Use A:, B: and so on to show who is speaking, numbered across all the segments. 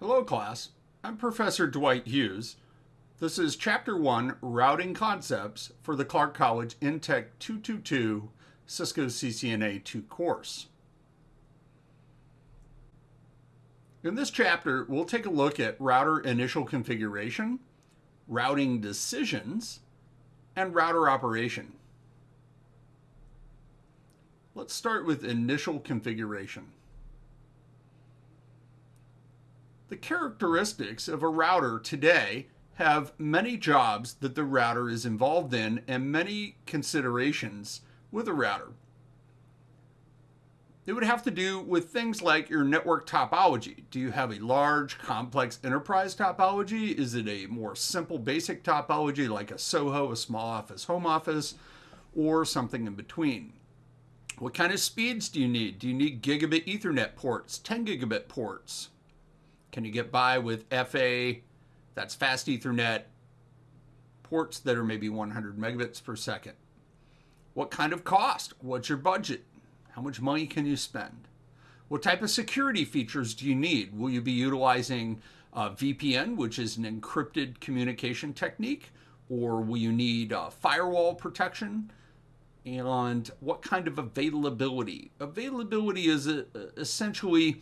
A: Hello, class. I'm Professor Dwight Hughes. This is Chapter 1 Routing Concepts for the Clark College Intech 222 Cisco CCNA 2 course. In this chapter, we'll take a look at router initial configuration, routing decisions, and router operation. Let's start with initial configuration. The characteristics of a router today have many jobs that the router is involved in and many considerations with a router. It would have to do with things like your network topology. Do you have a large, complex enterprise topology? Is it a more simple, basic topology like a SOHO, a small office, home office, or something in between? What kind of speeds do you need? Do you need gigabit Ethernet ports, 10 gigabit ports? Can you get by with FA, that's fast Ethernet, ports that are maybe 100 megabits per second? What kind of cost? What's your budget? How much money can you spend? What type of security features do you need? Will you be utilizing uh, VPN, which is an encrypted communication technique? Or will you need uh, firewall protection? And what kind of availability? Availability is uh, essentially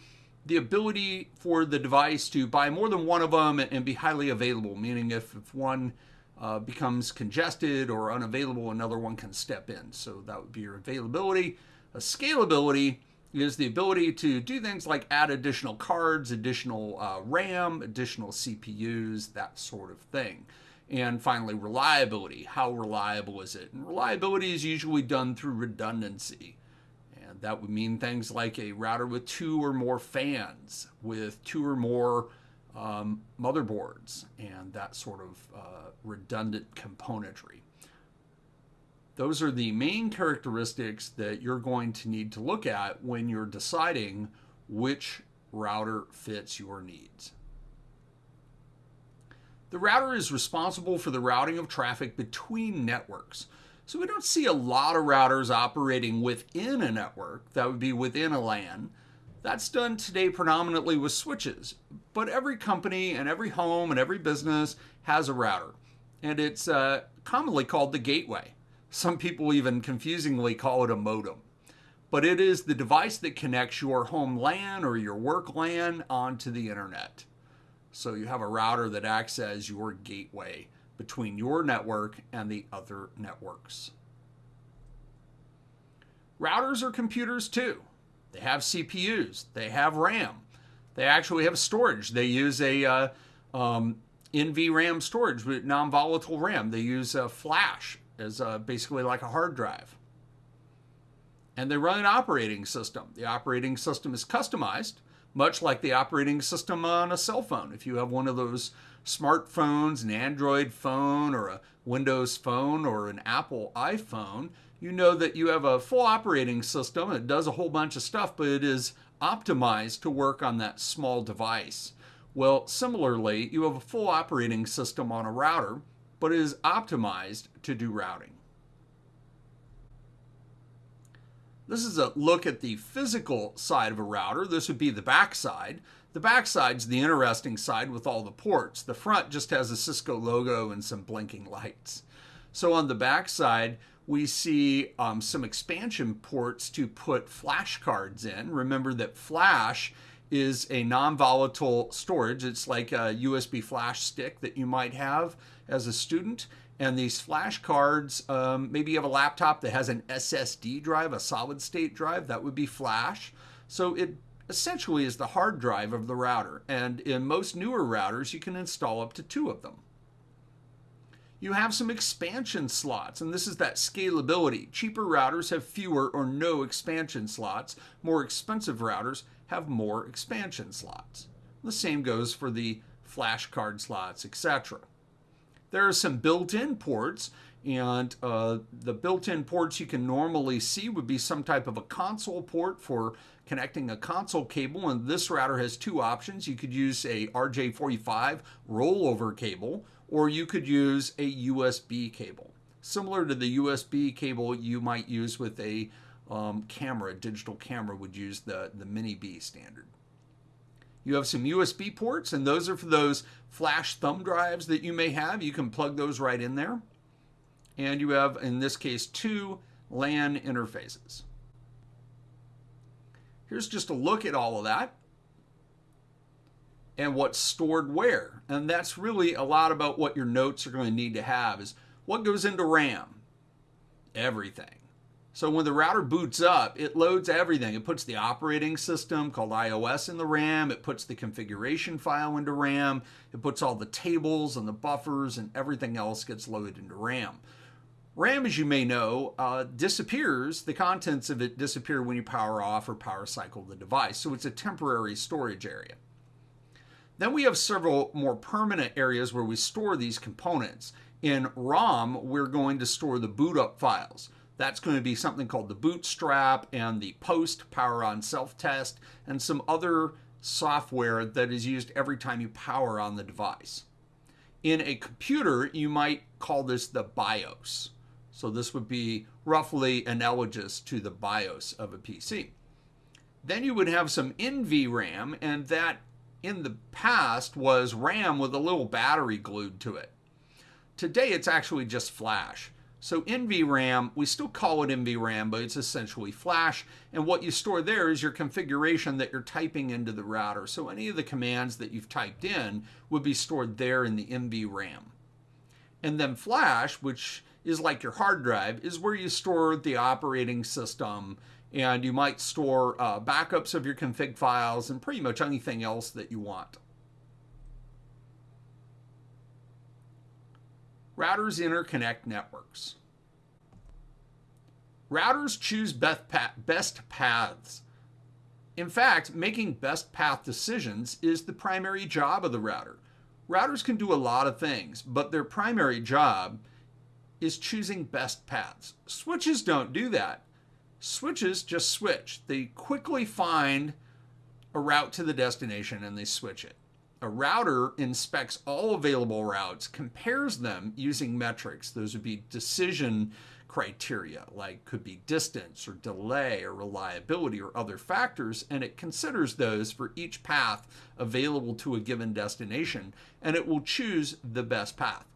A: the ability for the device to buy more than one of them and be highly available, meaning if, if one uh, becomes congested or unavailable, another one can step in. So that would be your availability. A scalability is the ability to do things like add additional cards, additional uh, RAM, additional CPUs, that sort of thing. And finally, reliability. How reliable is it? And reliability is usually done through redundancy that would mean things like a router with two or more fans, with two or more um, motherboards, and that sort of uh, redundant componentry. Those are the main characteristics that you're going to need to look at when you're deciding which router fits your needs. The router is responsible for the routing of traffic between networks. So we don't see a lot of routers operating within a network. That would be within a LAN. That's done today predominantly with switches. But every company and every home and every business has a router. And it's uh, commonly called the gateway. Some people even confusingly call it a modem. But it is the device that connects your home LAN or your work LAN onto the internet. So you have a router that acts as your gateway between your network and the other networks. Routers are computers too. They have CPUs, they have RAM, they actually have storage. They use a uh, um, NVRAM storage with non volatile RAM. They use a flash as a, basically like a hard drive. And they run an operating system. The operating system is customized, much like the operating system on a cell phone. If you have one of those smartphones, an Android phone, or a Windows phone, or an Apple iPhone, you know that you have a full operating system. It does a whole bunch of stuff, but it is optimized to work on that small device. Well, similarly, you have a full operating system on a router, but it is optimized to do routing. This is a look at the physical side of a router. This would be the back side. The back side's the interesting side with all the ports. The front just has a Cisco logo and some blinking lights. So on the back side, we see um, some expansion ports to put flash cards in. Remember that flash is a non-volatile storage. It's like a USB flash stick that you might have as a student. And these flash cards, um, maybe you have a laptop that has an SSD drive, a solid state drive, that would be flash. So it essentially is the hard drive of the router, and in most newer routers, you can install up to two of them. You have some expansion slots, and this is that scalability. Cheaper routers have fewer or no expansion slots. More expensive routers have more expansion slots. The same goes for the flash card slots, etc. There are some built-in ports, and uh, the built-in ports you can normally see would be some type of a console port for connecting a console cable, and this router has two options. You could use a RJ45 rollover cable, or you could use a USB cable. Similar to the USB cable you might use with a um, camera, a digital camera would use the, the Mini B standard. You have some USB ports, and those are for those flash thumb drives that you may have. You can plug those right in there. And you have, in this case, two LAN interfaces. Here's just a look at all of that and what's stored where. And that's really a lot about what your notes are going to need to have is what goes into RAM? Everything. So when the router boots up, it loads everything. It puts the operating system called IOS in the RAM. It puts the configuration file into RAM. It puts all the tables and the buffers and everything else gets loaded into RAM. RAM, as you may know, uh, disappears. The contents of it disappear when you power off or power cycle the device. So it's a temporary storage area. Then we have several more permanent areas where we store these components. In ROM, we're going to store the boot up files. That's going to be something called the bootstrap and the post power on self test and some other software that is used every time you power on the device. In a computer, you might call this the BIOS. So this would be roughly analogous to the BIOS of a PC. Then you would have some NVRAM, and that in the past was RAM with a little battery glued to it. Today it's actually just flash. So NVRAM, we still call it NVRAM, but it's essentially flash. And what you store there is your configuration that you're typing into the router. So any of the commands that you've typed in would be stored there in the NVRAM. And then flash, which is like your hard drive, is where you store the operating system and you might store uh, backups of your config files and pretty much anything else that you want. Routers interconnect networks. Routers choose best paths. In fact, making best path decisions is the primary job of the router. Routers can do a lot of things, but their primary job is choosing best paths. Switches don't do that. Switches just switch. They quickly find a route to the destination and they switch it. A router inspects all available routes, compares them using metrics. Those would be decision criteria, like could be distance or delay or reliability or other factors, and it considers those for each path available to a given destination, and it will choose the best path.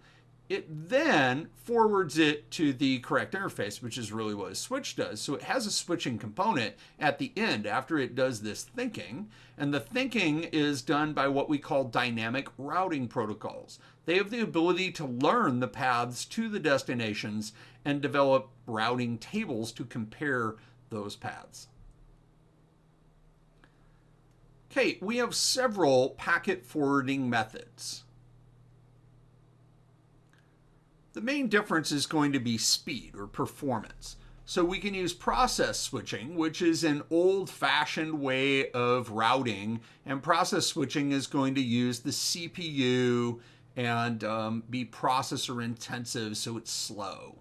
A: It then forwards it to the correct interface, which is really what a switch does. So it has a switching component at the end after it does this thinking. And the thinking is done by what we call dynamic routing protocols. They have the ability to learn the paths to the destinations and develop routing tables to compare those paths. Okay, we have several packet forwarding methods. The main difference is going to be speed or performance. So we can use process switching, which is an old fashioned way of routing. And process switching is going to use the CPU and um, be processor intensive, so it's slow.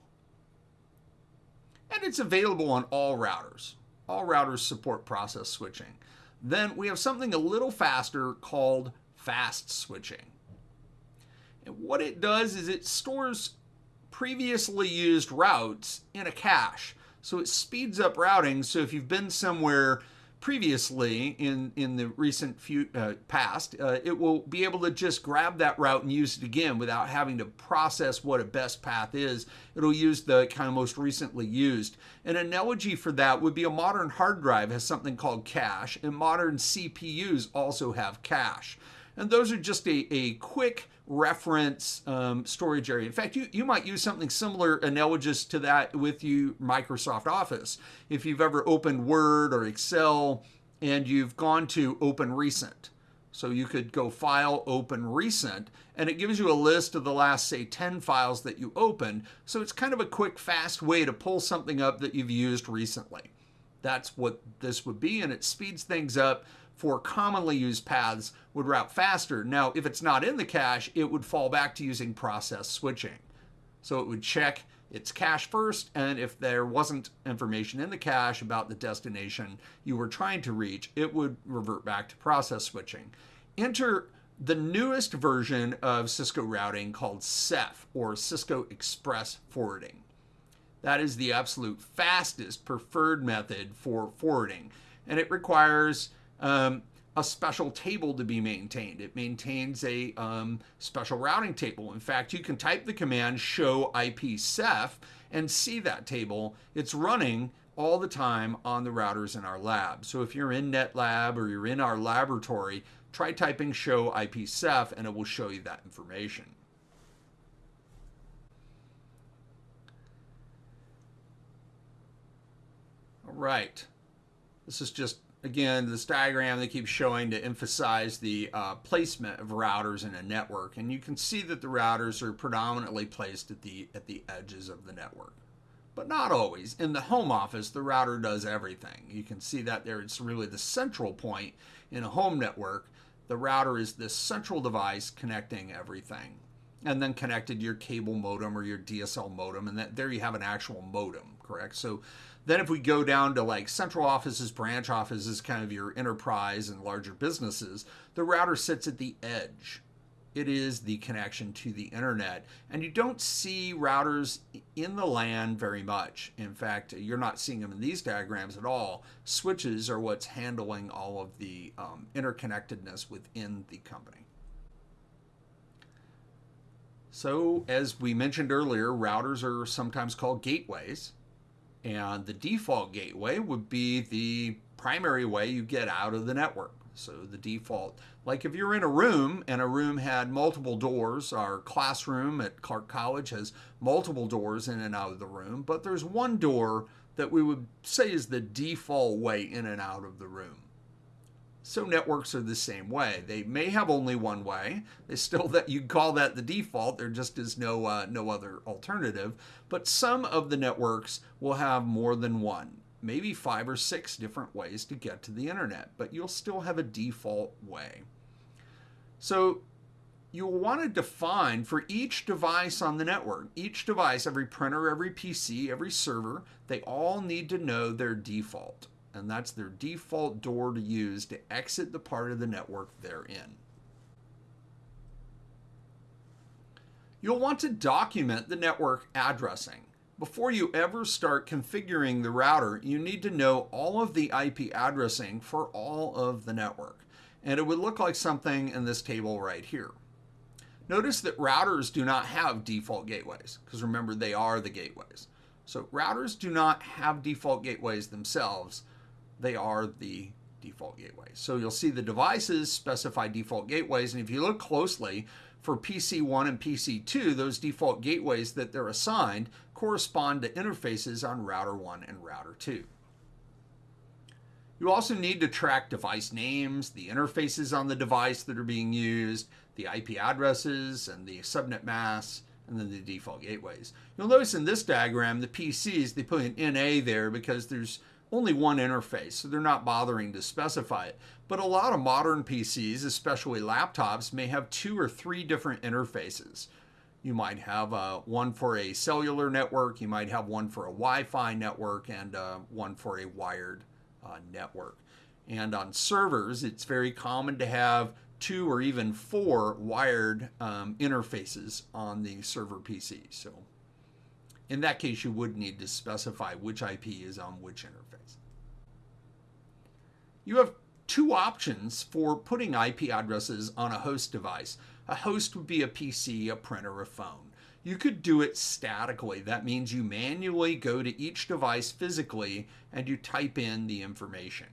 A: And it's available on all routers. All routers support process switching. Then we have something a little faster called fast switching. And what it does is it stores previously used routes in a cache. So it speeds up routing. So if you've been somewhere previously in in the recent few, uh, past, uh, it will be able to just grab that route and use it again without having to process what a best path is. It'll use the kind of most recently used. An analogy for that would be a modern hard drive has something called cache, and modern CPUs also have cache. And those are just a, a quick reference um, storage area. In fact, you, you might use something similar, analogous to that with you Microsoft Office. If you've ever opened Word or Excel and you've gone to Open Recent. So you could go File, Open Recent, and it gives you a list of the last, say, 10 files that you opened. So it's kind of a quick, fast way to pull something up that you've used recently. That's what this would be, and it speeds things up for commonly used paths would route faster. Now, if it's not in the cache, it would fall back to using process switching. So it would check its cache first, and if there wasn't information in the cache about the destination you were trying to reach, it would revert back to process switching. Enter the newest version of Cisco routing called CEF, or Cisco Express Forwarding. That is the absolute fastest preferred method for forwarding, and it requires um, a special table to be maintained. It maintains a um, special routing table. In fact, you can type the command show IP CEF and see that table. It's running all the time on the routers in our lab. So if you're in NetLab or you're in our laboratory, try typing show IP CEF and it will show you that information. All right. This is just, again, this diagram they keep showing to emphasize the uh, placement of routers in a network. And you can see that the routers are predominantly placed at the, at the edges of the network. But not always. In the home office, the router does everything. You can see that there. It's really the central point in a home network. The router is this central device connecting everything and then connected your cable modem or your DSL modem, and that there you have an actual modem, correct? So then if we go down to like central offices, branch offices, kind of your enterprise and larger businesses, the router sits at the edge. It is the connection to the internet. And you don't see routers in the LAN very much. In fact, you're not seeing them in these diagrams at all. Switches are what's handling all of the um, interconnectedness within the company. So, as we mentioned earlier, routers are sometimes called gateways. And the default gateway would be the primary way you get out of the network. So the default, like if you're in a room and a room had multiple doors, our classroom at Clark College has multiple doors in and out of the room, but there's one door that we would say is the default way in and out of the room. So networks are the same way. They may have only one way. They still that you call that the default. There just is no uh, no other alternative. But some of the networks will have more than one, maybe five or six different ways to get to the internet. But you'll still have a default way. So you'll want to define for each device on the network, each device, every printer, every PC, every server, they all need to know their default and that's their default door to use to exit the part of the network they're in. You'll want to document the network addressing. Before you ever start configuring the router, you need to know all of the IP addressing for all of the network. And it would look like something in this table right here. Notice that routers do not have default gateways, because remember, they are the gateways. So routers do not have default gateways themselves they are the default gateways. So you'll see the devices specify default gateways. And if you look closely for PC1 and PC2, those default gateways that they're assigned correspond to interfaces on router 1 and router 2. You also need to track device names, the interfaces on the device that are being used, the IP addresses and the subnet masks, and then the default gateways. You'll notice in this diagram, the PCs, they put an NA there because there's only one interface, so they're not bothering to specify it. But a lot of modern PCs, especially laptops, may have two or three different interfaces. You might have uh, one for a cellular network, you might have one for a Wi Fi network, and uh, one for a wired uh, network. And on servers, it's very common to have two or even four wired um, interfaces on the server PC. So in that case, you would need to specify which IP is on which interface. You have two options for putting IP addresses on a host device. A host would be a PC, a printer, a phone. You could do it statically. That means you manually go to each device physically and you type in the information.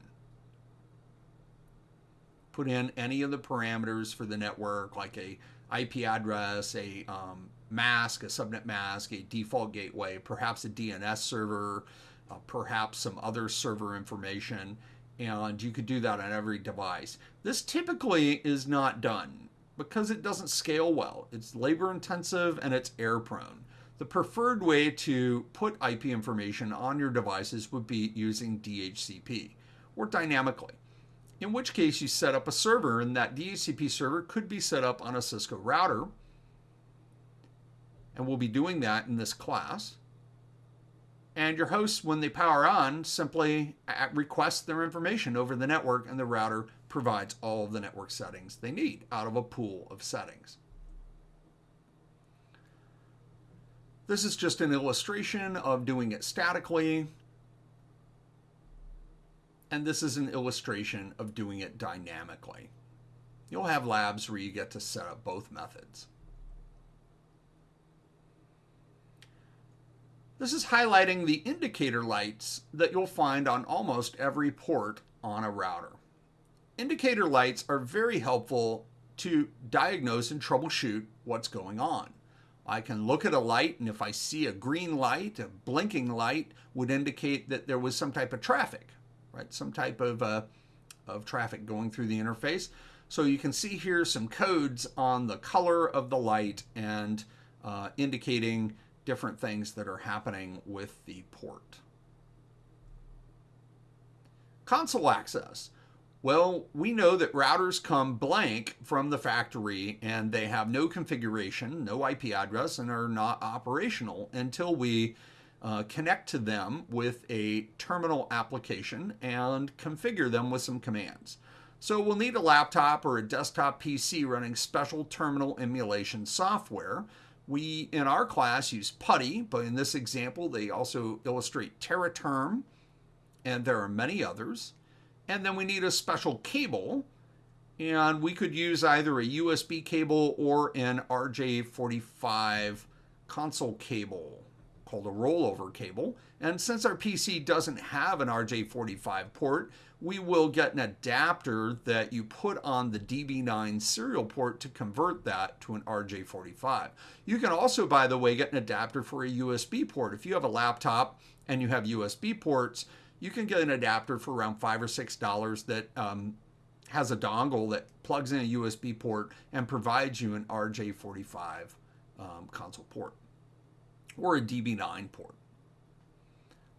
A: Put in any of the parameters for the network, like a IP address, a um, mask, a subnet mask, a default gateway, perhaps a DNS server, uh, perhaps some other server information, and you could do that on every device. This typically is not done because it doesn't scale well. It's labor intensive and it's error prone. The preferred way to put IP information on your devices would be using DHCP or dynamically. In which case you set up a server and that DHCP server could be set up on a Cisco router and we'll be doing that in this class. And your hosts, when they power on, simply request their information over the network, and the router provides all of the network settings they need out of a pool of settings. This is just an illustration of doing it statically. and this is an illustration of doing it dynamically. You'll have labs where you get to set up both methods. This is highlighting the indicator lights that you'll find on almost every port on a router. Indicator lights are very helpful to diagnose and troubleshoot what's going on. I can look at a light, and if I see a green light, a blinking light would indicate that there was some type of traffic, right? Some type of, uh, of traffic going through the interface. So you can see here some codes on the color of the light and uh, indicating different things that are happening with the port. Console access. Well, we know that routers come blank from the factory and they have no configuration, no IP address, and are not operational until we uh, connect to them with a terminal application and configure them with some commands. So we'll need a laptop or a desktop PC running special terminal emulation software we, in our class, use PuTTY, but in this example, they also illustrate TeraTerm, and there are many others. And then we need a special cable, and we could use either a USB cable or an RJ45 console cable called a rollover cable. And since our PC doesn't have an RJ45 port, we will get an adapter that you put on the DB9 serial port to convert that to an RJ45. You can also, by the way, get an adapter for a USB port. If you have a laptop and you have USB ports, you can get an adapter for around five or six dollars that um, has a dongle that plugs in a USB port and provides you an RJ45 um, console port or a DB9 port.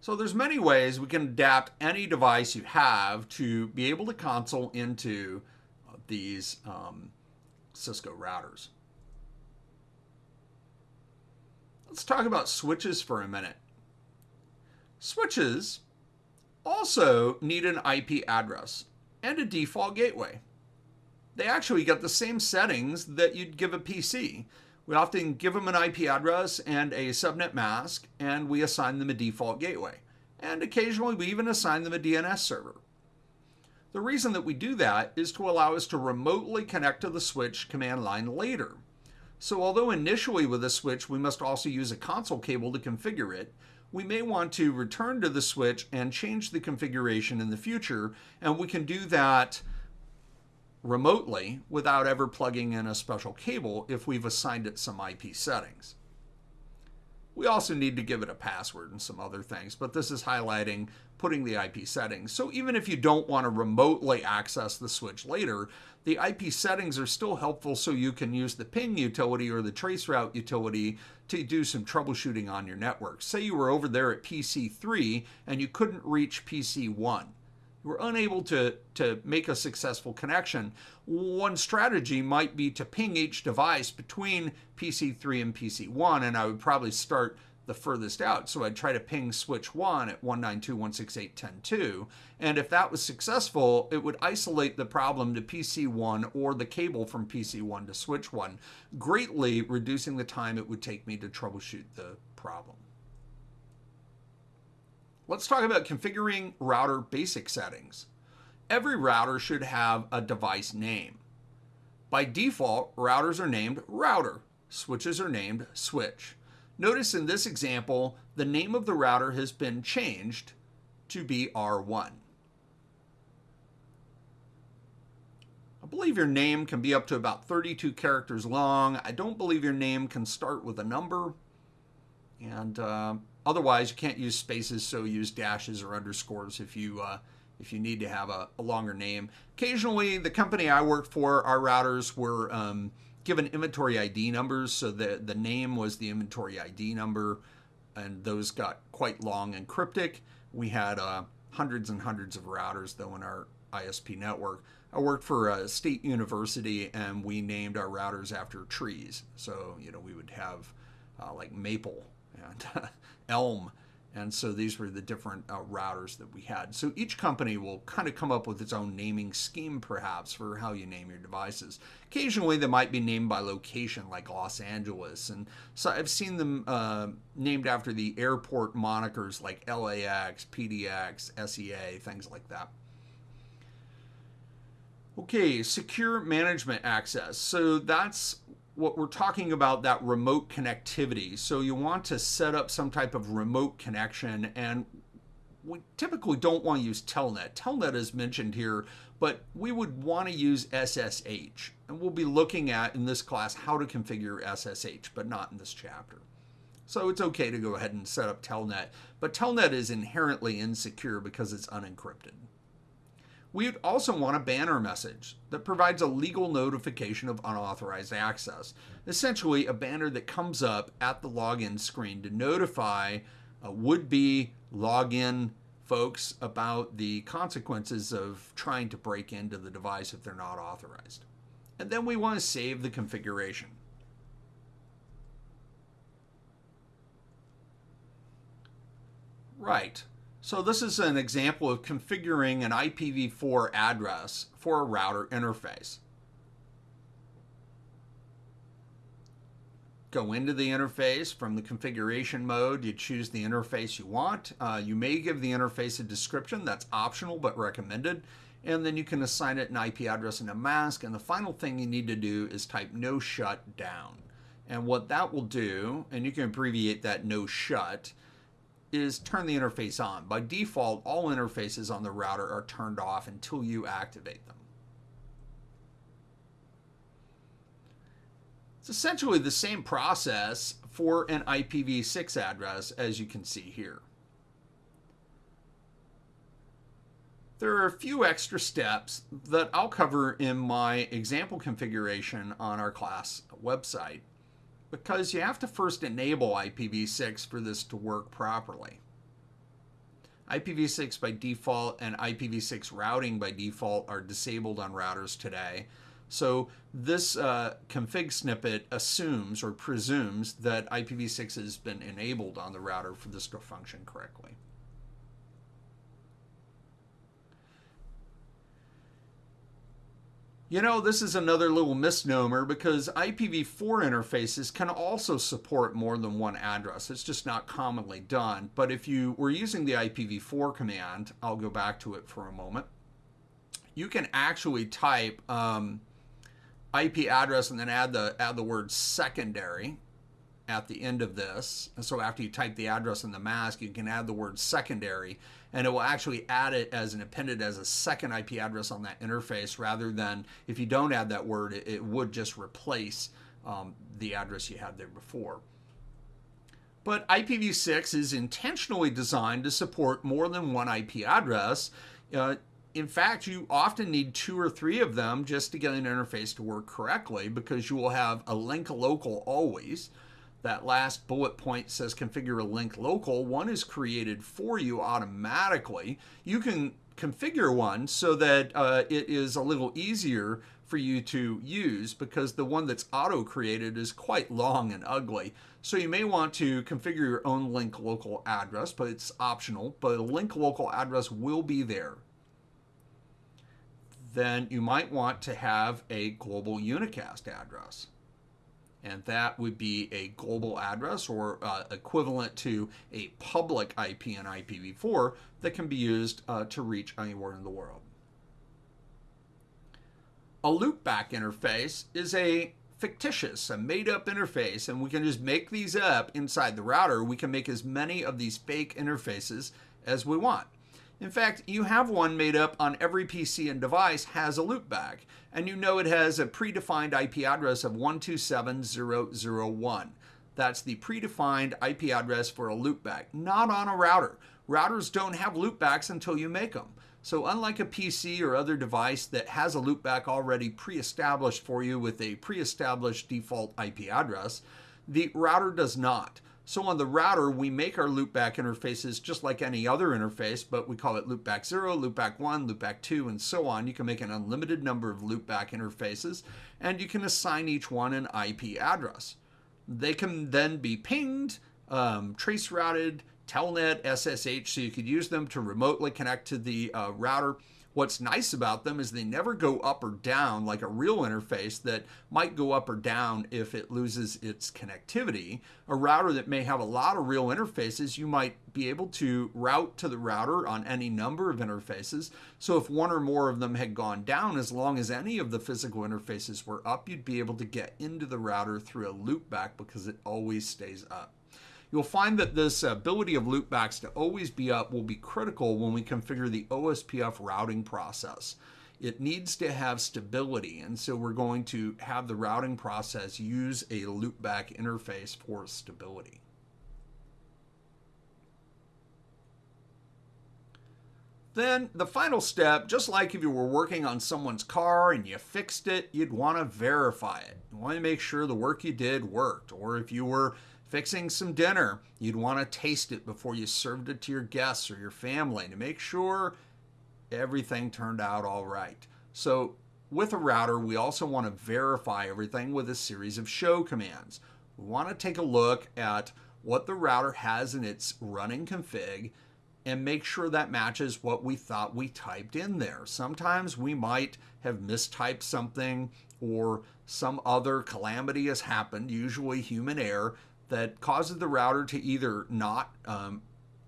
A: So there's many ways we can adapt any device you have to be able to console into uh, these um, Cisco routers. Let's talk about switches for a minute. Switches also need an IP address and a default gateway. They actually get the same settings that you'd give a PC. We often give them an IP address and a subnet mask, and we assign them a default gateway. And occasionally we even assign them a DNS server. The reason that we do that is to allow us to remotely connect to the switch command line later. So although initially with a switch we must also use a console cable to configure it, we may want to return to the switch and change the configuration in the future, and we can do that remotely without ever plugging in a special cable if we've assigned it some IP settings. We also need to give it a password and some other things, but this is highlighting putting the IP settings. So even if you don't want to remotely access the switch later, the IP settings are still helpful so you can use the ping utility or the traceroute utility to do some troubleshooting on your network. Say you were over there at PC3 and you couldn't reach PC1 we're unable to, to make a successful connection, one strategy might be to ping each device between PC3 and PC1, and I would probably start the furthest out. So I'd try to ping switch 1 at 192.168.10.2, and if that was successful, it would isolate the problem to PC1 or the cable from PC1 to switch 1, greatly reducing the time it would take me to troubleshoot the problem. Let's talk about configuring router basic settings. Every router should have a device name. By default, routers are named router, switches are named switch. Notice in this example, the name of the router has been changed to be R1. I believe your name can be up to about 32 characters long. I don't believe your name can start with a number. And uh, Otherwise, you can't use spaces, so use dashes or underscores if you uh, if you need to have a, a, longer name. Occasionally, the company I worked for, our routers were um, given inventory ID numbers, so the the name was the inventory ID number, and those got quite long and cryptic. We had uh, hundreds and hundreds of routers though in our ISP network. I worked for a state university, and we named our routers after trees. So you know we would have uh, like maple and Elm. And so these were the different uh, routers that we had. So each company will kind of come up with its own naming scheme, perhaps, for how you name your devices. Occasionally, they might be named by location, like Los Angeles. And so I've seen them uh, named after the airport monikers like LAX, PDX, SEA, things like that. Okay, secure management access. So that's what we're talking about that remote connectivity. So you want to set up some type of remote connection and we typically don't want to use Telnet. Telnet is mentioned here, but we would want to use SSH. And we'll be looking at in this class how to configure SSH, but not in this chapter. So it's okay to go ahead and set up Telnet, but Telnet is inherently insecure because it's unencrypted. We'd also want a banner message that provides a legal notification of unauthorized access. Essentially, a banner that comes up at the login screen to notify uh, would be login folks about the consequences of trying to break into the device if they're not authorized. And then we want to save the configuration. Right. So this is an example of configuring an IPv4 address for a router interface. Go into the interface from the configuration mode. You choose the interface you want. Uh, you may give the interface a description. That's optional but recommended. And then you can assign it an IP address and a mask. And the final thing you need to do is type no shut down. And what that will do, and you can abbreviate that no shut, is turn the interface on. By default, all interfaces on the router are turned off until you activate them. It's essentially the same process for an IPv6 address as you can see here. There are a few extra steps that I'll cover in my example configuration on our class website because you have to first enable IPv6 for this to work properly. IPv6 by default and IPv6 routing by default are disabled on routers today. So this uh, config snippet assumes or presumes that IPv6 has been enabled on the router for this to function correctly. You know, this is another little misnomer because IPv4 interfaces can also support more than one address. It's just not commonly done. But if you were using the IPv4 command, I'll go back to it for a moment, you can actually type um, IP address and then add the, add the word secondary at the end of this. And so after you type the address in the mask, you can add the word secondary and it will actually add it as an appended as a second IP address on that interface rather than if you don't add that word, it, it would just replace um, the address you had there before. But IPv6 is intentionally designed to support more than one IP address. Uh, in fact, you often need two or three of them just to get an interface to work correctly because you will have a link local always that last bullet point says configure a link local, one is created for you automatically. You can configure one so that uh, it is a little easier for you to use because the one that's auto created is quite long and ugly. So you may want to configure your own link local address, but it's optional, but a link local address will be there. Then you might want to have a global unicast address and that would be a global address or uh, equivalent to a public IP and IPv4 that can be used uh, to reach anywhere in the world. A loopback interface is a fictitious, a made up interface, and we can just make these up inside the router. We can make as many of these fake interfaces as we want. In fact, you have one made up on every PC and device has a loopback, and you know it has a predefined IP address of 127.0.0.1. That's the predefined IP address for a loopback, not on a router. Routers don't have loopbacks until you make them. So unlike a PC or other device that has a loopback already pre-established for you with a pre-established default IP address, the router does not. So on the router, we make our loopback interfaces just like any other interface, but we call it loopback 0, loopback 1, loopback 2, and so on. You can make an unlimited number of loopback interfaces, and you can assign each one an IP address. They can then be pinged, um, trace routed, telnet, SSH, so you could use them to remotely connect to the uh, router, What's nice about them is they never go up or down like a real interface that might go up or down if it loses its connectivity. A router that may have a lot of real interfaces, you might be able to route to the router on any number of interfaces. So if one or more of them had gone down, as long as any of the physical interfaces were up, you'd be able to get into the router through a loopback because it always stays up. You'll find that this ability of loopbacks to always be up will be critical when we configure the OSPF routing process. It needs to have stability, and so we're going to have the routing process use a loopback interface for stability. Then the final step, just like if you were working on someone's car and you fixed it, you'd want to verify it. You want to make sure the work you did worked. Or if you were Fixing some dinner, you'd want to taste it before you served it to your guests or your family to make sure everything turned out all right. So, with a router, we also want to verify everything with a series of show commands. We want to take a look at what the router has in its running config and make sure that matches what we thought we typed in there. Sometimes we might have mistyped something or some other calamity has happened, usually human error, that causes the router to either not um,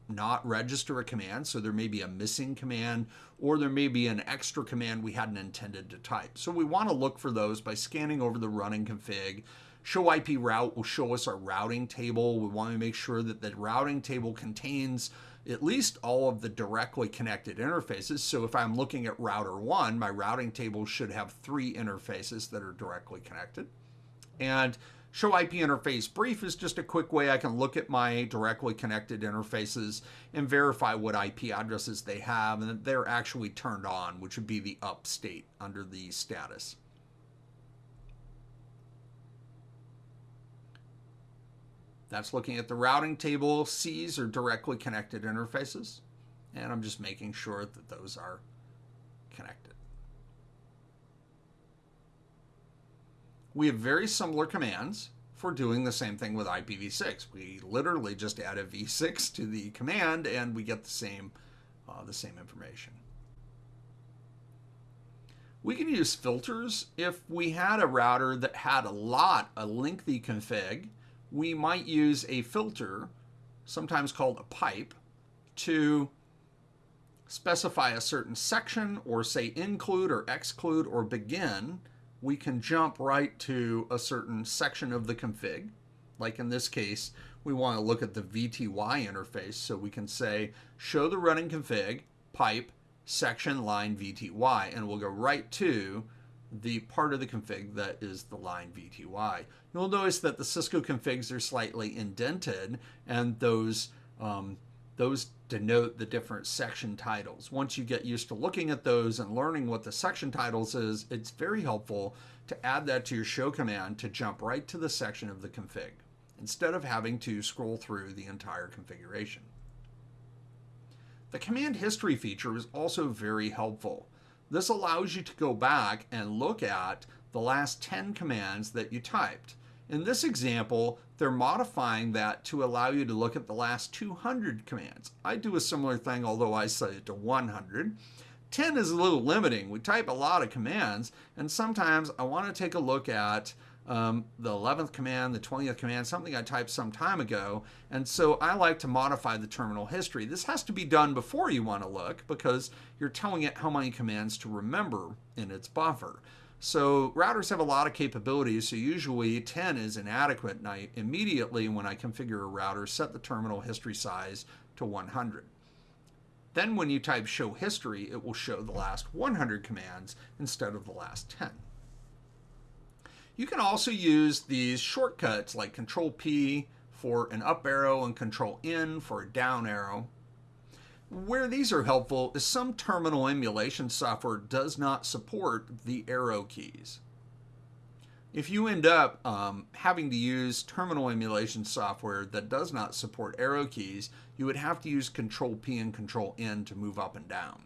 A: not register a command, so there may be a missing command, or there may be an extra command we hadn't intended to type. So we want to look for those by scanning over the running config. Show IP route will show us our routing table. We want to make sure that the routing table contains at least all of the directly connected interfaces. So if I'm looking at router one, my routing table should have three interfaces that are directly connected. And Show IP interface brief is just a quick way I can look at my directly connected interfaces and verify what IP addresses they have and that they're actually turned on, which would be the up state under the status. That's looking at the routing table. C's are directly connected interfaces. And I'm just making sure that those are connected. We have very similar commands for doing the same thing with IPv6. We literally just add a v6 to the command and we get the same, uh, the same information. We can use filters. If we had a router that had a lot, a lengthy config, we might use a filter, sometimes called a pipe, to specify a certain section or say include or exclude or begin we can jump right to a certain section of the config. Like in this case, we want to look at the VTY interface. So we can say, show the running config, pipe, section, line, VTY, and we'll go right to the part of the config that is the line VTY. You'll notice that the Cisco configs are slightly indented and those um, those denote the different section titles. Once you get used to looking at those and learning what the section titles is, it's very helpful to add that to your show command to jump right to the section of the config instead of having to scroll through the entire configuration. The command history feature is also very helpful. This allows you to go back and look at the last 10 commands that you typed. In this example, they're modifying that to allow you to look at the last 200 commands. I do a similar thing, although I set it to 100. 10 is a little limiting. We type a lot of commands, and sometimes I want to take a look at um, the 11th command, the 20th command, something I typed some time ago. And so I like to modify the terminal history. This has to be done before you want to look because you're telling it how many commands to remember in its buffer. So routers have a lot of capabilities, so usually 10 is inadequate, and I immediately, when I configure a router, set the terminal history size to 100. Then when you type show history, it will show the last 100 commands instead of the last 10. You can also use these shortcuts like Control P for an up arrow and Control N for a down arrow. Where these are helpful is some terminal emulation software does not support the arrow keys. If you end up um, having to use terminal emulation software that does not support arrow keys, you would have to use Control P and Control N to move up and down.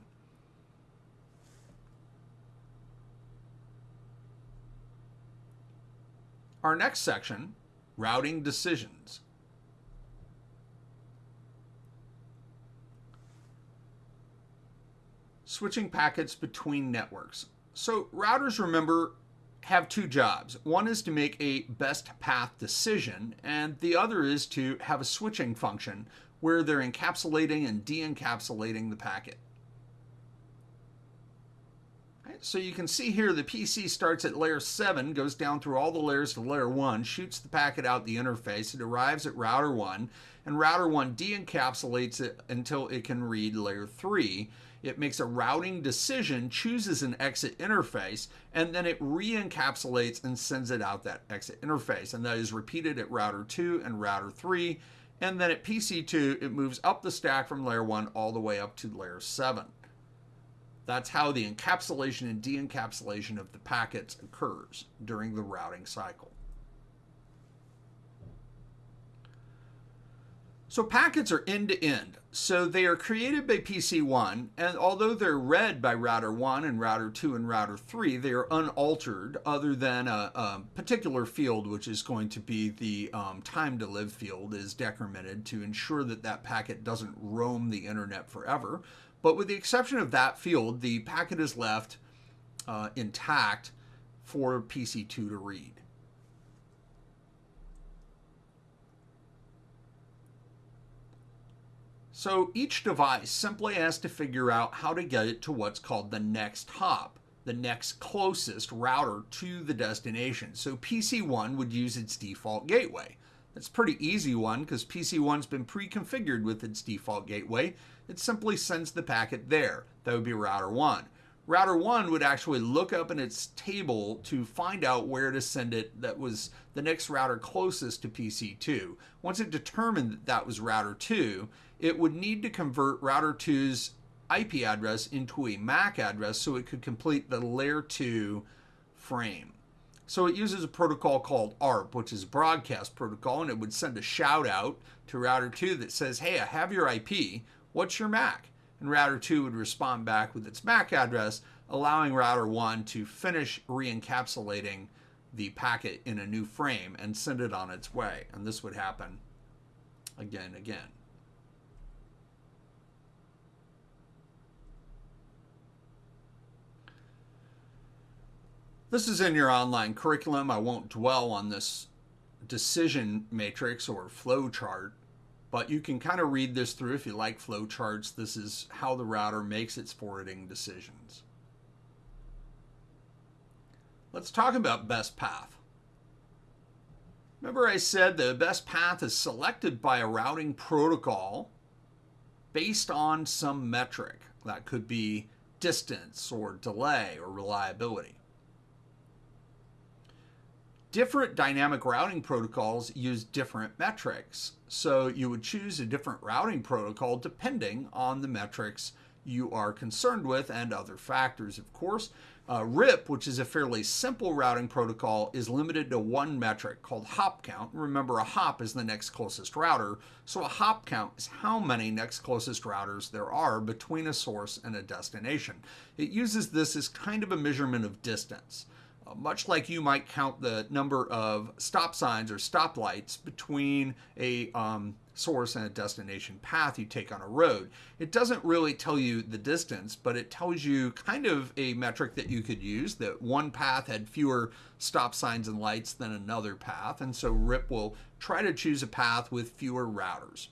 A: Our next section, routing decisions. Switching packets between networks. So routers, remember, have two jobs. One is to make a best path decision, and the other is to have a switching function where they're encapsulating and de-encapsulating the packet. so you can see here the PC starts at layer 7, goes down through all the layers to layer 1, shoots the packet out the interface, it arrives at router 1, and router 1 de-encapsulates it until it can read layer 3. It makes a routing decision, chooses an exit interface, and then it re-encapsulates and sends it out that exit interface. And that is repeated at router 2 and router 3. And then at PC2, it moves up the stack from layer 1 all the way up to layer 7. That's how the encapsulation and de-encapsulation of the packets occurs during the routing cycle. So packets are end-to-end. So they are created by PC1, and although they're read by router 1 and router 2 and router 3, they are unaltered other than a, a particular field, which is going to be the um, time to live field, is decremented to ensure that that packet doesn't roam the internet forever. But with the exception of that field, the packet is left uh, intact for PC2 to read. So each device simply has to figure out how to get it to what's called the next hop, the next closest router to the destination. So PC1 would use its default gateway. That's pretty easy one because PC1's been pre-configured with its default gateway. It simply sends the packet there. That would be router 1. Router 1 would actually look up in its table to find out where to send it that was the next router closest to PC2. Once it determined that that was router 2, it would need to convert router 2's IP address into a MAC address so it could complete the layer 2 frame. So it uses a protocol called ARP, which is a broadcast protocol, and it would send a shout out to router 2 that says, Hey, I have your IP. What's your MAC? And router 2 would respond back with its MAC address, allowing router 1 to finish re encapsulating the packet in a new frame and send it on its way. And this would happen again again. This is in your online curriculum. I won't dwell on this decision matrix or flow chart, but you can kind of read this through if you like flow charts. This is how the router makes its forwarding decisions. Let's talk about best path. Remember I said the best path is selected by a routing protocol based on some metric. That could be distance or delay or reliability. Different dynamic routing protocols use different metrics. So you would choose a different routing protocol depending on the metrics you are concerned with and other factors, of course. Uh, RIP, which is a fairly simple routing protocol, is limited to one metric called hop count. Remember, a hop is the next closest router, so a hop count is how many next closest routers there are between a source and a destination. It uses this as kind of a measurement of distance. Much like you might count the number of stop signs or stoplights between a um, source and a destination path you take on a road. It doesn't really tell you the distance, but it tells you kind of a metric that you could use that one path had fewer stop signs and lights than another path. And so RIP will try to choose a path with fewer routers.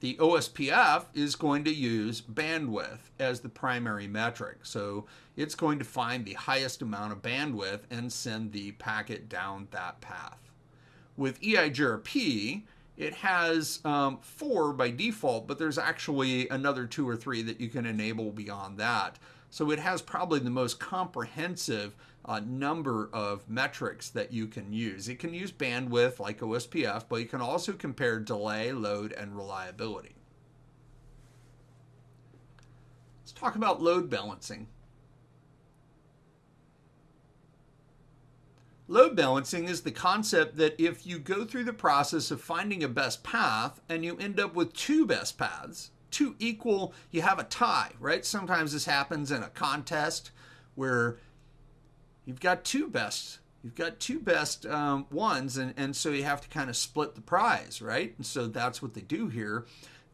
A: The OSPF is going to use bandwidth as the primary metric. So it's going to find the highest amount of bandwidth and send the packet down that path. With EIGRP, it has um, four by default, but there's actually another two or three that you can enable beyond that. So it has probably the most comprehensive uh, number of metrics that you can use. It can use bandwidth like OSPF, but you can also compare delay, load, and reliability. Let's talk about load balancing. Load balancing is the concept that if you go through the process of finding a best path and you end up with two best paths, two equal, you have a tie, right? Sometimes this happens in a contest where you've got two best you've got two best um, ones and, and so you have to kind of split the prize right and so that's what they do here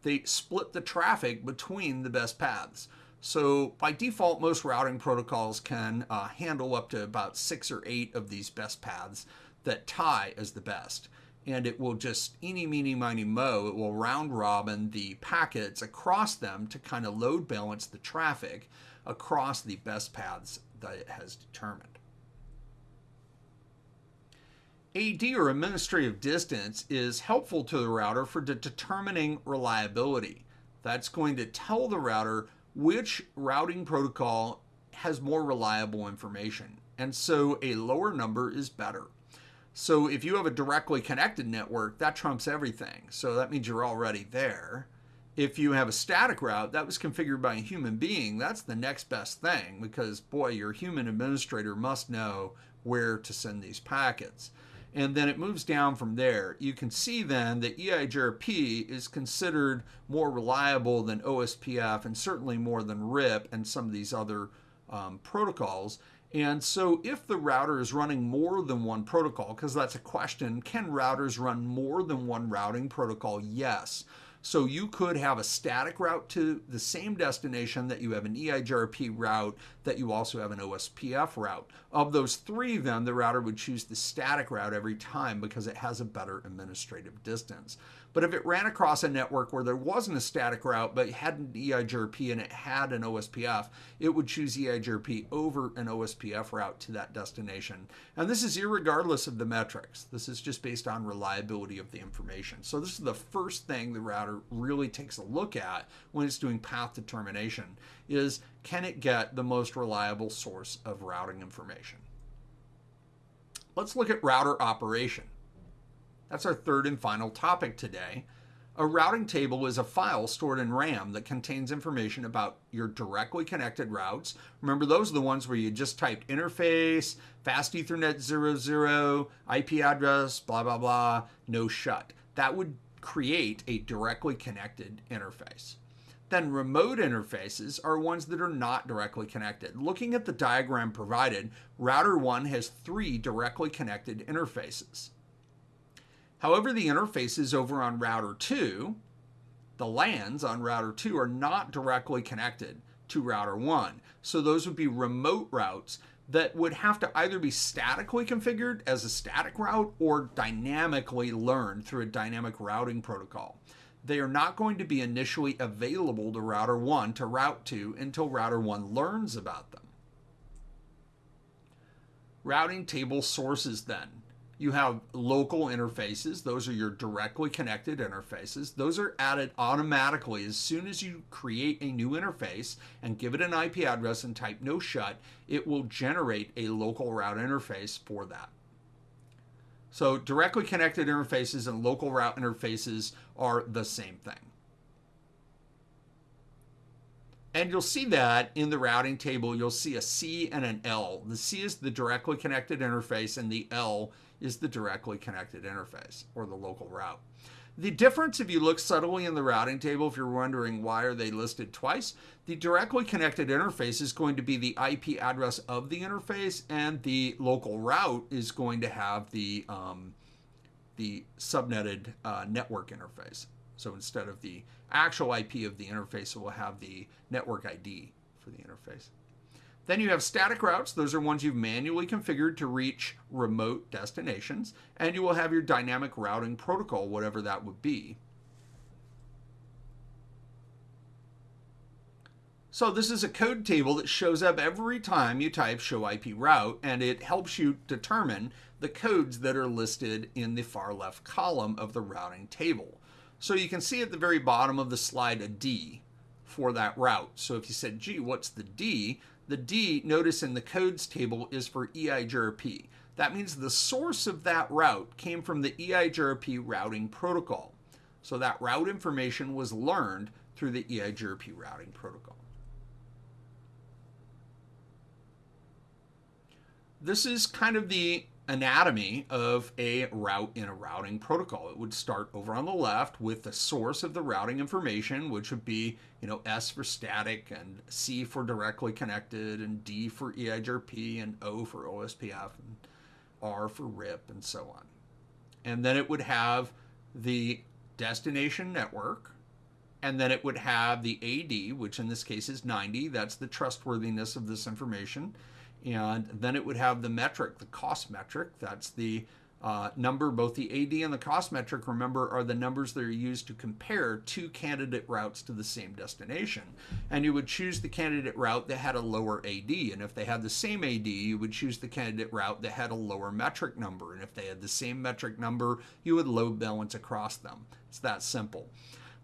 A: they split the traffic between the best paths So by default, most routing protocols can uh, handle up to about six or eight of these best paths that tie as the best. And it will just eeny, meeny, miny, mo, it will round robin the packets across them to kind of load balance the traffic across the best paths that it has determined. AD or administrative distance is helpful to the router for de determining reliability. That's going to tell the router which routing protocol has more reliable information. And so a lower number is better. So if you have a directly connected network, that trumps everything. So that means you're already there. If you have a static route that was configured by a human being, that's the next best thing because, boy, your human administrator must know where to send these packets and then it moves down from there. You can see then that EIGRP is considered more reliable than OSPF and certainly more than RIP and some of these other um, protocols. And so if the router is running more than one protocol, because that's a question, can routers run more than one routing protocol? Yes. So you could have a static route to the same destination that you have an EIGRP route, that you also have an OSPF route. Of those three, then the router would choose the static route every time because it has a better administrative distance. But if it ran across a network where there wasn't a static route but had an EIGRP and it had an OSPF, it would choose EIGRP over an OSPF route to that destination. And this is irregardless of the metrics. This is just based on reliability of the information. So this is the first thing the router really takes a look at when it's doing path determination is can it get the most reliable source of routing information? Let's look at router operation. That's our third and final topic today. A routing table is a file stored in RAM that contains information about your directly connected routes. Remember, those are the ones where you just typed interface, fast Ethernet 00, IP address, blah, blah, blah, no shut. That would create a directly connected interface. Then remote interfaces are ones that are not directly connected. Looking at the diagram provided, router 1 has three directly connected interfaces. However, the interfaces over on router 2, the LANs on router 2 are not directly connected to router 1. So those would be remote routes that would have to either be statically configured as a static route or dynamically learned through a dynamic routing protocol. They are not going to be initially available to router 1 to route to until router 1 learns about them. Routing table sources then. You have local interfaces. Those are your directly connected interfaces. Those are added automatically as soon as you create a new interface and give it an IP address and type no shut, it will generate a local route interface for that. So directly connected interfaces and local route interfaces are the same thing. And you'll see that in the routing table, you'll see a C and an L. The C is the directly connected interface and the L is the directly connected interface or the local route. The difference, if you look subtly in the routing table, if you're wondering why are they listed twice, the directly connected interface is going to be the IP address of the interface, and the local route is going to have the um, the subnetted uh, network interface. So instead of the actual IP of the interface, it will have the network ID for the interface. Then you have static routes. Those are ones you've manually configured to reach remote destinations. And you will have your dynamic routing protocol, whatever that would be. So this is a code table that shows up every time you type show IP route, and it helps you determine the codes that are listed in the far left column of the routing table. So you can see at the very bottom of the slide a D for that route. So if you said, gee, what's the D? The D, notice in the codes table, is for EIGRP. That means the source of that route came from the EIGRP routing protocol. So that route information was learned through the EIGRP routing protocol. This is kind of the anatomy of a route in a routing protocol. It would start over on the left with the source of the routing information, which would be, you know, S for static and C for directly connected and D for EIGRP and O for OSPF and R for RIP and so on. And then it would have the destination network and then it would have the AD, which in this case is 90. That's the trustworthiness of this information. And then it would have the metric, the cost metric. That's the uh, number, both the AD and the cost metric, remember, are the numbers that are used to compare two candidate routes to the same destination. And you would choose the candidate route that had a lower AD. And if they had the same AD, you would choose the candidate route that had a lower metric number. And if they had the same metric number, you would load balance across them. It's that simple.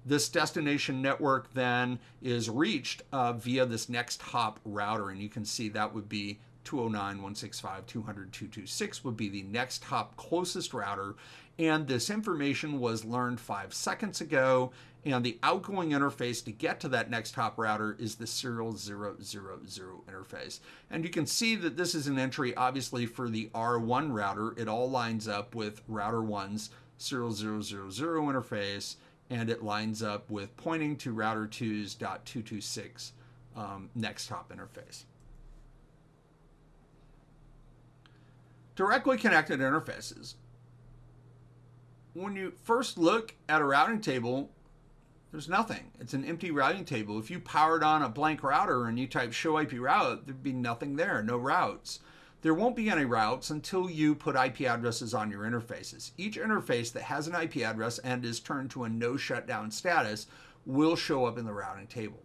A: This destination network then is reached uh, via this next hop router, and you can see that would be 209.165.200.226 would be the next hop closest router. And this information was learned five seconds ago. And the outgoing interface to get to that next hop router is the serial 000 interface. And you can see that this is an entry, obviously, for the R1 router. It all lines up with router 1's serial 000 interface, and it lines up with pointing to router 2's .226 um, next hop interface. Directly connected interfaces. When you first look at a routing table, there's nothing. It's an empty routing table. If you powered on a blank router and you type show IP route, there'd be nothing there, no routes. There won't be any routes until you put IP addresses on your interfaces. Each interface that has an IP address and is turned to a no shutdown status will show up in the routing table.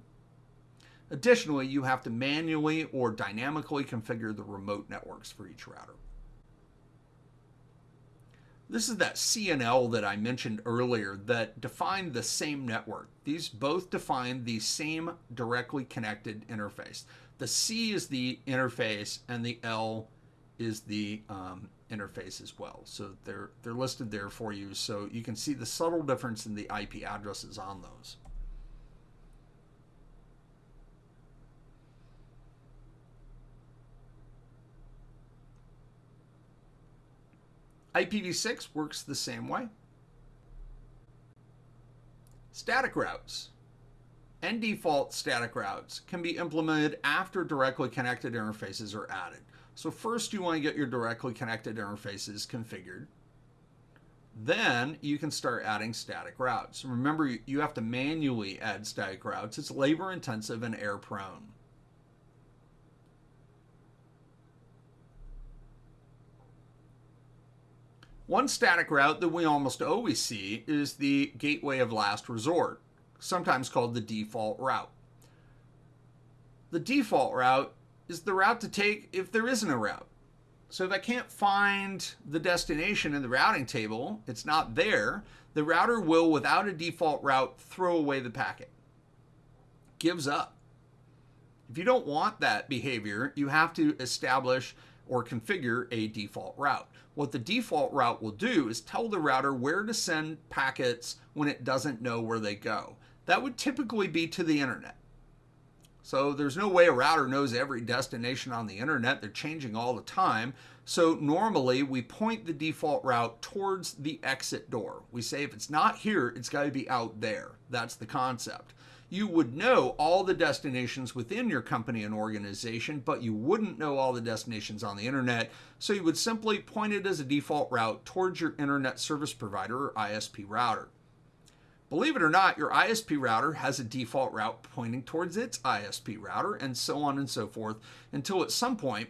A: Additionally, you have to manually or dynamically configure the remote networks for each router. This is that CNL that I mentioned earlier that defined the same network. These both define the same directly connected interface. The C is the interface and the L is the um, interface as well. So they're they're listed there for you so you can see the subtle difference in the IP addresses on those. IPv6 works the same way. Static routes and default static routes can be implemented after directly connected interfaces are added. So first you want to get your directly connected interfaces configured. Then you can start adding static routes. Remember, you have to manually add static routes. It's labor intensive and error prone. One static route that we almost always see is the gateway of last resort, sometimes called the default route. The default route is the route to take if there isn't a route. So if I can't find the destination in the routing table, it's not there, the router will, without a default route, throw away the packet. Gives up. If you don't want that behavior, you have to establish or configure a default route. What the default route will do is tell the router where to send packets when it doesn't know where they go. That would typically be to the internet. So there's no way a router knows every destination on the internet. They're changing all the time. So normally we point the default route towards the exit door. We say if it's not here, it's got to be out there. That's the concept you would know all the destinations within your company and organization, but you wouldn't know all the destinations on the internet. So you would simply point it as a default route towards your internet service provider or ISP router. Believe it or not, your ISP router has a default route pointing towards its ISP router, and so on and so forth, until at some point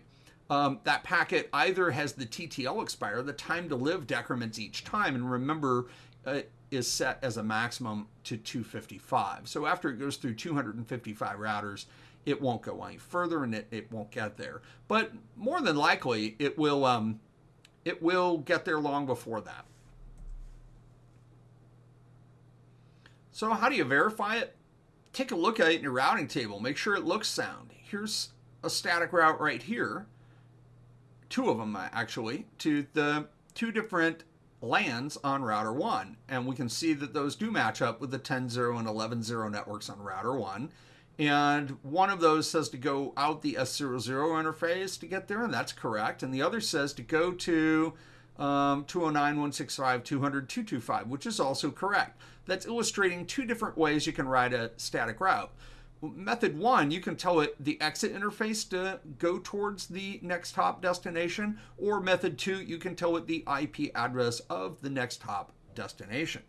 A: um, that packet either has the TTL expire, the time to live decrements each time. And remember, uh, is set as a maximum to 255. So after it goes through 255 routers, it won't go any further and it, it won't get there. But more than likely, it will um, it will get there long before that. So how do you verify it? Take a look at it in your routing table. Make sure it looks sound. Here's a static route right here. Two of them actually to the two different LANs on router 1. And we can see that those do match up with the 10.0 and 11.0 networks on router 1. And one of those says to go out the S00 interface to get there, and that's correct. And the other says to go to um, 209.165.200.225, which is also correct. That's illustrating two different ways you can write a static route. Method one, you can tell it the exit interface to go towards the next hop destination, or method two, you can tell it the IP address of the next hop destination.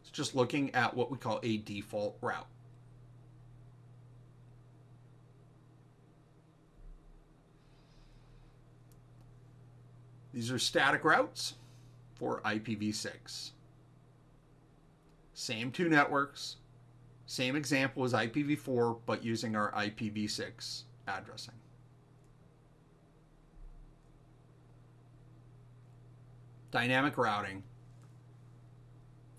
A: It's just looking at what we call a default route. These are static routes for IPv6. Same two networks, same example as IPv4, but using our IPv6 addressing. Dynamic routing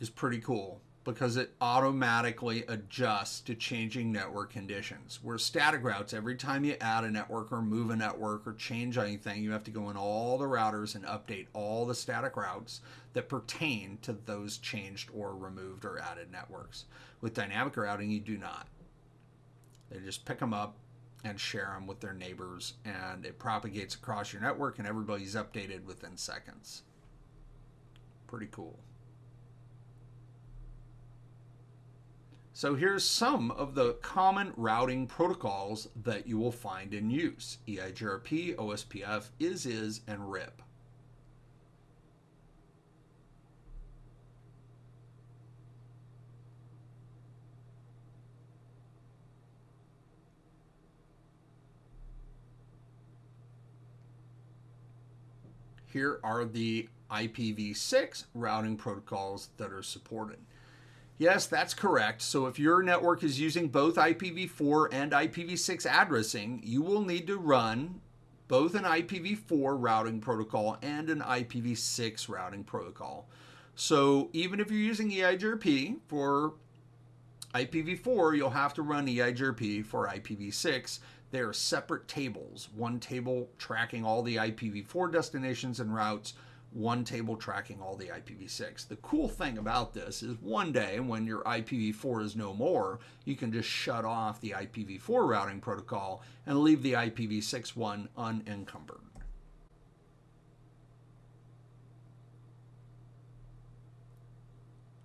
A: is pretty cool because it automatically adjusts to changing network conditions. Where static routes, every time you add a network or move a network or change anything, you have to go in all the routers and update all the static routes that pertain to those changed or removed or added networks. With dynamic routing, you do not. They just pick them up and share them with their neighbors, and it propagates across your network, and everybody's updated within seconds. Pretty cool. So here's some of the common routing protocols that you will find in use. EIGRP, OSPF, IS-IS, and RIP. Here are the IPv6 routing protocols that are supported. Yes, that's correct. So if your network is using both IPv4 and IPv6 addressing, you will need to run both an IPv4 routing protocol and an IPv6 routing protocol. So even if you're using EIGRP for IPv4, you'll have to run EIGRP for IPv6. They are separate tables. One table tracking all the IPv4 destinations and routes, one table tracking all the IPv6. The cool thing about this is one day when your IPv4 is no more, you can just shut off the IPv4 routing protocol and leave the IPv6 one unencumbered.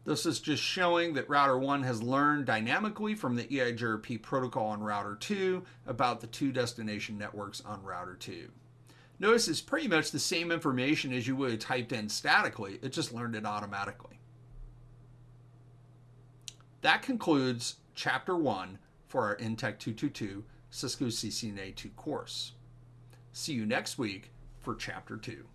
A: This is just showing that router 1 has learned dynamically from the EIGRP protocol on router 2 about the two destination networks on router 2. Notice it's pretty much the same information as you would have typed in statically, it just learned it automatically. That concludes Chapter 1 for our InTech 222 Cisco CCNA 2 course. See you next week for Chapter 2.